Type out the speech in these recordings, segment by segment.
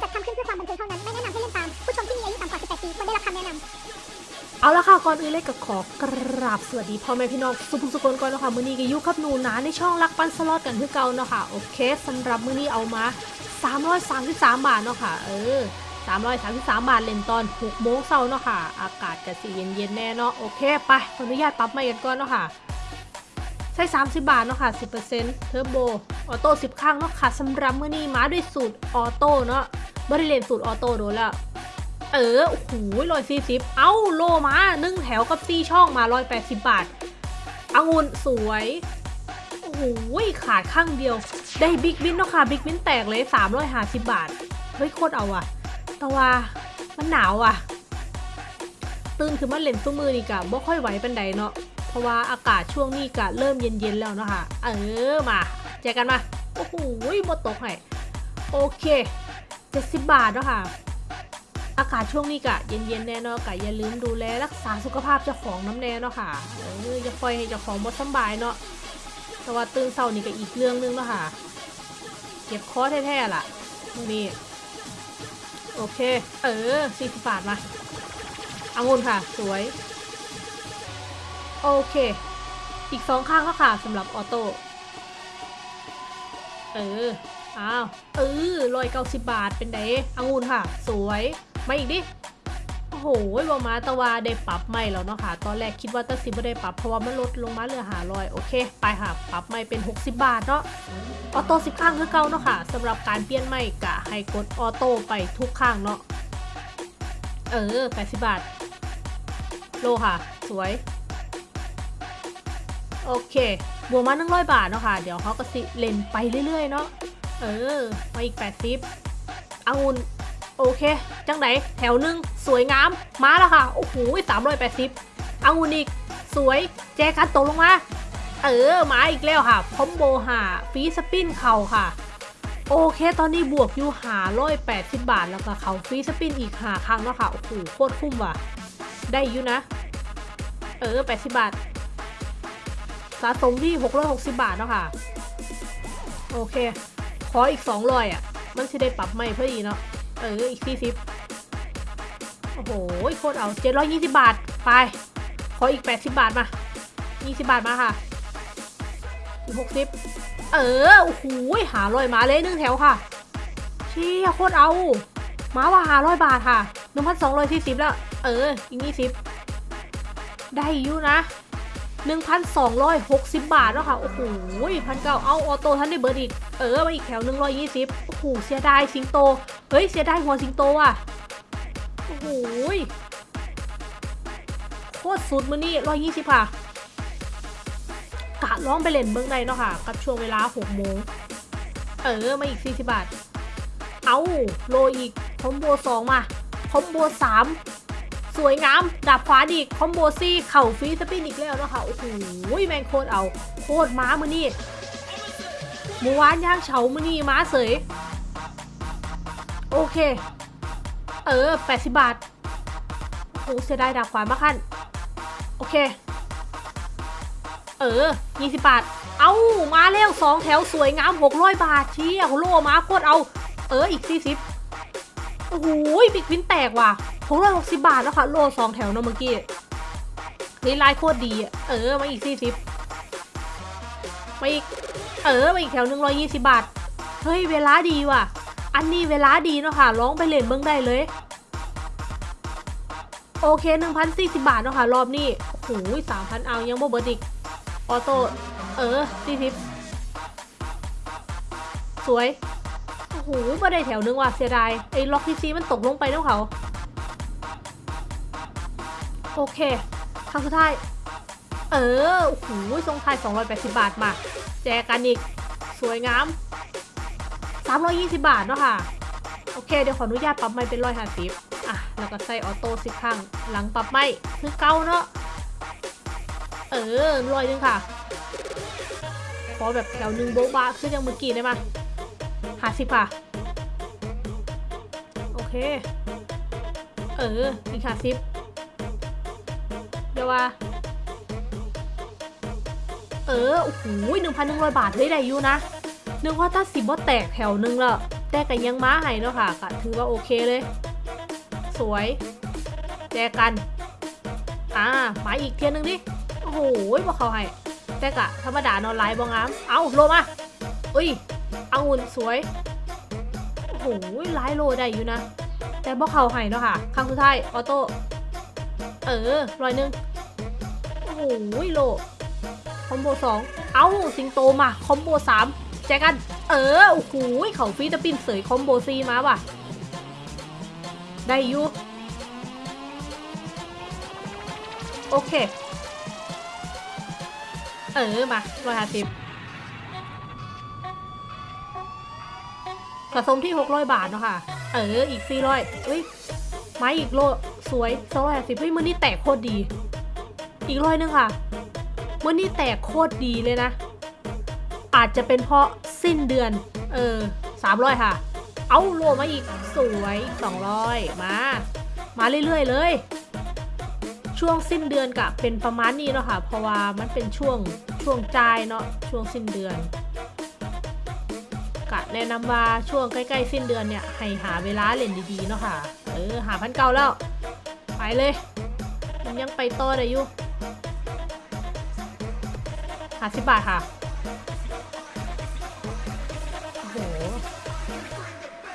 จัดทำขึ้นเพื่อความบันเทิงเท่านั้น ไม่แนะนำให้เล่นตาม ผู้ชมที่มีอายุต่ำกว่า 18 ปีควรได้รับคำแนะนำเอาละค่ะ ก่อนอื่นเลยก็ขอกราบสวัสดีพ่อแม่พี่น้องสุภุสุคนก่อนเนาะคะมื้อนี้ก็อยู่กับหนูนาในช่องรักปันสล็อตกันคือเก่าเนาะค่ะ โอเคสำหรับมื้อนี้เอามา 333 บาทเนาะค่ะ เออ333 บาทเล่นตอน6โมงเช้าเนาะค่ะ อากาศก็สิเย็นๆแน่เนาะ โอเค ไป ขออนุญาตปรับใหม่กันก่อนเนาะค่ะ ใช้ 30 บาทเนาะค่ะ 10%เทอร์โบ ออโต้ 10 ข้างเนาะค่ะสำหรับมื้อนี้มาด้วยสูตรออโต้เนาะบ่ได้เลนสูตรออโต้โดนแล้ว เออ โอ้โหร้อยสี่สิบเอ้า โลมาหนึ่งแถวกับซี่ช่องมาร้อยแปดสิบบาทองุ่นสวย โอ้โหขาดข้างเดียว ได้บิ๊กวินเนาะค่ะ บิ๊กวินแตกเลยสามร้อยห้าสิบบาท เฮ้ย โคตรเอาอะแต่ว่ามันหนาวอะตื่นคือมันเล่นซุ้มือนี่กะบ่ค่อยไหวปันใดเนาะ เพราะว่าอากาศช่วงนี้กะเริ่มเย็นๆแล้วเนาะค่ะ เออมาเจอกันมา โอ้โหบ่ตกให้โอเคเจ็ดสิบบาทเนาะค่ะ อากาศช่วงนี้กะเย็นๆแน่นอนกะอย่าลืมดูแลรักษาสุขภาพเจ้าของน้ำแน่เนาะค่ะเอออย่าปล่อยให้เจ้าของบ่สำบายเนาะแต่ว่าตื่นเช้านี่ก็อีกเรื่องหนึงเนาะค่ะ เก็บคอแท้ๆล่ะนี่โอเค เออ40บบาทมาอางุ่นค่ะ สวย โอเค อีกสองข้างแล้วค่ะสำหรับออโต้ เออ อ้าว เออร้อยเก้าสิบบาทเป็นไดองุ่นค่ะ สวย มาอีกดิ โอ้โหบอมาตะวาได้ปรับใหม่แล้วเนาะค่ะ ตอนแรกคิดว่าตะสิบ่ได้ปรับเพราะว่ามันลดลงมาเหลือหาร้อยโอเค ไปค่ะ ปรับใหม่เป็น 60 บาทเนาะ ออโต้สิบข้างคือเก่าเนาะค่ะสำหรับการเปลี่ยนใหม่กะให้กดออโต้ไปทุกข้างเนาะ เออ80บาท โลค่ะ สวย โอเค บวกมา100บาทเนาะค่ะ เดี๋ยวเขาก็สิเล่นไปเรื่อยๆเนาะ เออ มาอีก80องุ่นโอเค จังไหนแถวหนึ่งสวยงาม มาแล้วค่ะ โอ้โหสามร้อยแปดสิบองุ่นอีก สวย แจกันตกลงมา เออ มาอีกแล้วค่ะพอมโบหาฟีสปินเข่าค่ะ โอเค ตอนนี้บวกอยู่หาร้อยแปดสิบบาทแล้วก็เขาฟีสปินอีกหาครั้งแล้วค่ะ โอ้โห โคตรคุ้มว่ะ ได้อยู่นะ เออแปดสิบบาท สะสมที่หกร้อยหกสิบบาทเนาะค่ะ โอเค ขออีกสองร้อยอะ มันจะได้ปรับใหม่เพื่อีกเนาะ เออ อีกสี่สิบโอ้โห โคตรเอาเจ็ดร้อยยี่สิบบาท ไป ขออีกแปดสิบบาทมายี่สิบบาทมาค่ะ อีกหกสิบเออ โอ้โหหาร้อยมาเลยหนึ่งแถวค่ะ เชี่ยโคตรเอา มาว่าหาร้อยบาทค่ะหนึ่งพันสองร้อยสี่สิบแล้ว เออ อีกยี่สิบได้อยู่นะ 1,260 บาทแล้วค่ะ โอ้โหพันเก้าเอาออโต้ท่านได้เบิร์ดอีก เออมาอีกแถว 120 โอ้โห เสียดายสิงโต เฮ้ย เสียดายหัวสิงโตอะ โอ้โหโคตรสุดมือนี่120ค่ะ กะร้องไปเล่นเบื้องในเนาะค่ะ กับช่วงเวลา6โมง เออ มาอีก40บาท เอาโลอีกคอมโบ2มาคอมโบ3 สวยงามดับฟ้าดีคอมโบซี่เข่าฟรีสปินอีกแล้วนะคะโอ้โหแมงโคตรเอาโคตรม้ามือนี่เมื่อวานย่างเฉามือนี่ม้าเสยโอเค เออ 80 บาทโอ้โหเสียดายดับขวามากขั้นโอเค เออ 20 บาท เอามาแล้วสองแถวสวยงาม 600 บาทเชี่ยโหโลมาโคตรเอา เออ อีก 40โอ้โหบิ๊กวินแตกว่ะ หกร้อยหกสิบบาทแล้วค่ะ โลสองแถวเนอะเมื่อกี้นี่ลายโคตรดีอะเออ มาอีกสี่สิบมาอีก เออ มาอีกแถวหนึ่งร้อยยี่สิบบาท เฮ้ย เวลาดีว่ะ อันนี้เวลาดีเนาะค่ะ ร้องไปเล่นเบิ้งได้เลย โอเคหนึ่งพันสี่สิบาทเนาะค่ะ รอบนี้โอ้โหสามพันเอายังบ่เบิร์ดอีก ออโต้ เออสี่สิบสวย โอ้โหมาได้แถวนึงว่ะ เสียดาย ไอ้ล็อกทีซีมันตกลงไปแล้วเขา โอเคครั้งสุดท้าย เออโอ้โหทรงไทย 280 บาทมา แจกันอีก สวยงาม 320 บาทเนาะค่ะ โอเค เดี๋ยวขออนุญาตปรับไม่เป็นร้อยห้าสิบอะ แล้วก็ใส่ออโต้สิบครั้งหลังปรับไม่คือเก้าเนาะ เออร้อยหนึงค่ะขอแบบแถวหนึ่งโบ๊ะบะขึ้นยังเมื่อกี้ได้ไหมห้าสิบค่ะ โอเค เออ อีกห้าสิบ เดี๋ยวว่า เออ โอ้โหหนึ่งพันหนึ่งร้อยบาทเฮ้ยได้อยู่นะ นึกว่าถ้าสิบว่าแตกแถวนึงละแต่กันยังม้าให้เนาะค่ะก็ถือว่าโอเคเลย สวย แจกัน อ่ามาอีกเทียนหนึ่งดิ โอ้โหบอกเขาให้ แต่กะธรรมดานอนไลน์บองงาม เอาโลมาอุ้ยเอาอุ่นสวย โอ้โหไลน์โลได้อยู่นะ แต่บอกเขาให้เนาะค่ะ ครั้งสุดท้าย ออโต้ เออร้อยหนึ่ง โอ้โหโลคอมโบสองเอาสิงโตมาคอมโบสามแจกัน เออโอ้โหเขาฟีตะปินเสยคอมโบซีมาว่ะ ได้อยู่โอเค เออ มาร้อยห้าสิบสะสมที่หกร้อยบาทเนาะค่ะ เออ อีกสี่ร้อยเอ้ย ไม้อีกโล สวยสองร้อยห้าสิบเฮ้ย มือนี่แตกโคตรดี อีกร้อยนึงค่ะมือนี่แตกโคตรดีเลยนะ อาจจะเป็นเพราะสิ้นเดือน เออสามร้อยค่ะ เอาโลมาอีกสวยสองร้อยมา มาเรื่อยๆเลย ช่วงสิ้นเดือนกะเป็นประมาณนี้เนาะค่ะ เพราะว่ามันเป็นช่วงช่วงจ่ายเนาะช่วงสิ้นเดือนกะแนะนำว่าช่วงใกล้ๆสิ้นเดือนเนี่ยให้หาเวลาเล่นดีๆเนาะค่ะ เออหาพันเก่าแล้ว ไปเลย มันยังไปต่อได้อยู่ หาสิบบาทค่ะ โอ้โห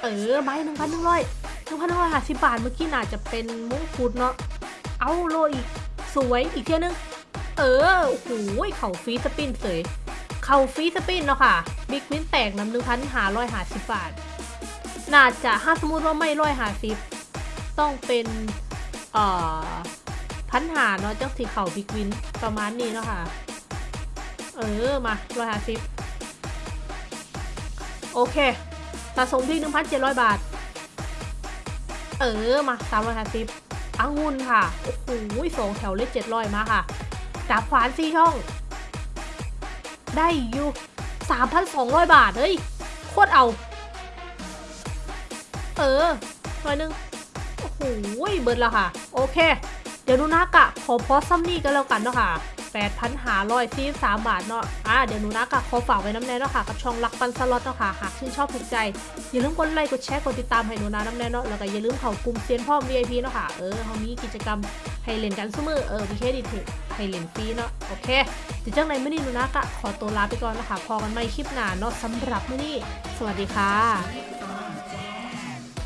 เออใบหนึ่งพันหนึ่งร้อยหนึ่งพันหนึ่งร้อยห้าสิบบาทเมื่อกี้น่าจะเป็นมุ้งฟุดเนาะ เอาโลอีก สวยอีกเที่ยนึง เออ โอ้โหเข่า free spin เสยเข่า free spin เนาะค่ะ big win แตกน้ำหนึ่งพันห้าร้อยห้าสิบบาท น่าจะถ้าสมมติว่าไม่ร้อยห้าสิบต้องเป็นเอ่อพันห้าเนาะจังสีเข่า big win ประมาณนี้เนาะค่ะ เออ มาร้อยห้าสิบโอเคสะสมที่หนึ่งพันเจ็ดร้อยบาท เออ มาสามร้อยห้าสิบองุ่นค่ะ โอ้โหสองแถวเลขเจ็ดร้อยมาค่ะ จับขวานสี่ช่อง ได้อยู่สามพันสองร้อยบาท เฮ้ย โคตรเอา เออร้อยหนึ่งโอ้โหเบิร์ดแล้วค่ะ โอเค เดี๋ยวดูนะกะขอพอซัมนี่กันแล้วกันเนาะค่ะ แปดพันหาร้อยสี่สามบาทเนาะอ่าเดี๋ยวหนูนะกะขอฝากไว้น้ำแน่เนาะค่ะ กับช่องรักปันสล็อตเนาะค่ะ หากชื่นชอบถูกใจ อย่าลืมกดไลค์ กดแชร์ กดติดตามให้หนูนะน้ำแน่เนาะ แล้วก็อย่าลืมเข้ากลุ่มเซียนพ่อม VIP เนาะค่ะ เออเขามีกิจกรรมให้เล่นกันเสมอเออมีเครดิตให้เล่นฟรีเนาะ โอเคเดี๋ยวจังไรไม่นี่หนูนะกะขอตัวลาไปก่อนนะคะพอกันใหม่คลิปหน้าเนาะสำหรับมื้อนี้ สวัสดีค่ะ